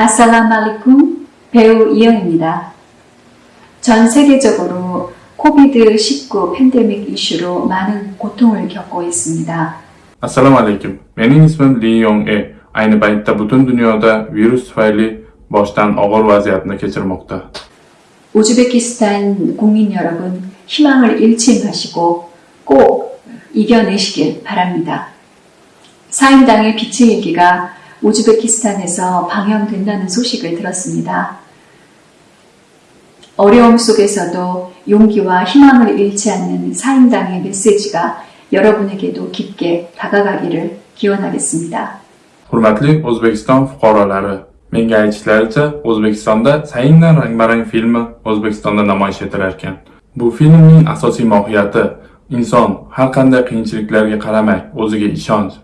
아살라말리쿰 배우 이영입니다. 전 세계적으로 코비드-19 팬데믹 이슈로 많은 고통을 겪고 있습니다. Mening ismim Li Yong E. Ayni paytda butun dunyoda virus tufayli boshdan og'ir vaziyatni kechirmoqda. 우즈베키스탄 국민 여러분 희망을 잃지 마시고 꼭 이겨내시길 바랍니다. 사임당의 빛의 일기가 우즈베키스탄에서 방영된다는 소식을 들었습니다. 어려움 속에서도 용기와 희망을 잃지 않는 사임당의 메시지가 여러분에게도 깊게 다가가기를 기원하겠습니다. Hurmatli O'zbekiston fuqarolari, menga aytishlaricha, O'zbekistonda Sayinlar rang-barang filmi O'zbekistonda namoyish etilar ekan. Bu filmning asosiy mohiyati inson har qanday qiyinchiliklarga qaramay o'ziga ishonch.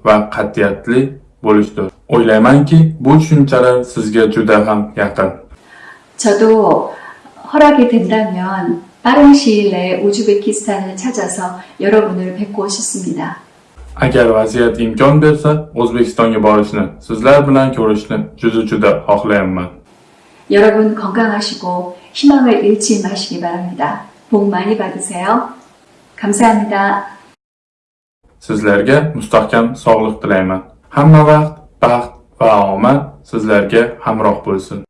O'ylaymanki, bu tushunchalar sizga juda ham yaqin. 저도 허락이 된다면 빠른 시일 내에 우즈베키스탄을 찾아서 여러분을 뵙고 싶습니다. Agar vaziyat imkon bersa, O'zbekistonga borishni, sizlar bilan ko'rishni juda-juda xohlayapman. 여러분 건강하시고 희망을 잃지 마시기 바랍니다. 복 많이 받으세요. 감사합니다. Sizlarga mustahkam sog'liq tilayman. Hamma vaqt baxt va omad sizlarga hamroh bo'lsin.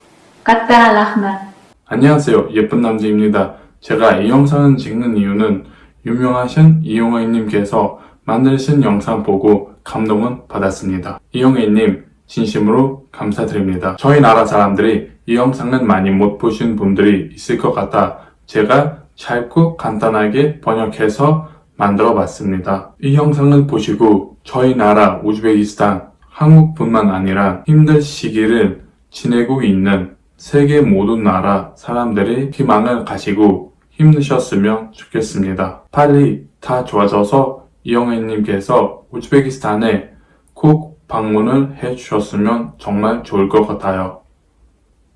까따 라흐만 안녕하세요. 예쁜 남자입니다. 제가 이 영상을 찍는 이유는 유명하신 이용혜님께서 만드신 영상 보고 감동은 받았습니다. 이용혜님, 진심으로 감사드립니다. 저희 나라 사람들이 이 영상은 많이 못 보신 분들이 있을 것 같아 제가 짧고 간단하게 번역해서 만들어 봤습니다. 이 영상을 보시고 저희 나라 우즈베키스탄, 한국뿐만 아니라 힘든 시기를 지내고 있는 세계 모든 나라 사람들이 희망을 가지고 힘드셨으면 좋겠습니다. 빨리 다 좋아져서 이영애님께서 우즈베키스탄에 꼭 방문을 해 주셨으면 정말 좋을 것 같아요.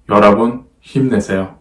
여러분 힘내세요.